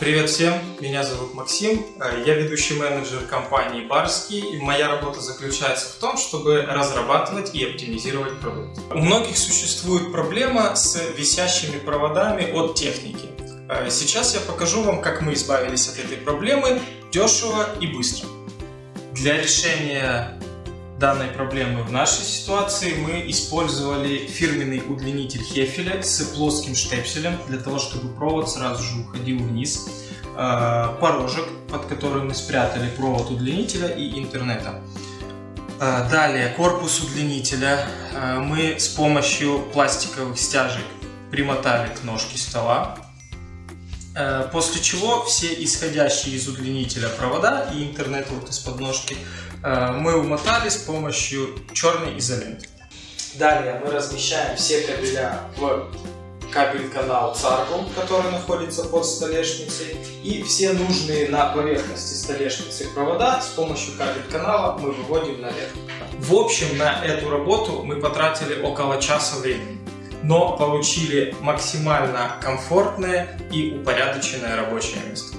Привет всем, меня зовут Максим, э, я ведущий менеджер компании Барский, и моя работа заключается в том, чтобы разрабатывать и оптимизировать продукт. У многих существует проблема с висящими проводами от техники. Э, сейчас я покажу вам, как мы избавились от этой проблемы дешево и быстро. Для решения данной проблемы в нашей ситуации мы использовали фирменный удлинитель Хефеля с плоским штепселем для того, чтобы провод сразу же уходил вниз. Э, порожек, под который мы спрятали провод удлинителя и интернета. Э, далее корпус удлинителя э, мы с помощью пластиковых стяжек примотали к ножке стола. После чего все исходящие из удлинителя провода и интернет вот из подножки Э, мы умотали с помощью черной изоленты. Далее мы размещаем все кабеля в кабель-канал Царгу, который находится под столешницей, и все нужные на поверхности столешницы провода с помощью кабель-канала мы выводим наверх. В общем, на эту работу мы потратили около часа времени, но получили максимально комфортное и упорядоченное рабочее место.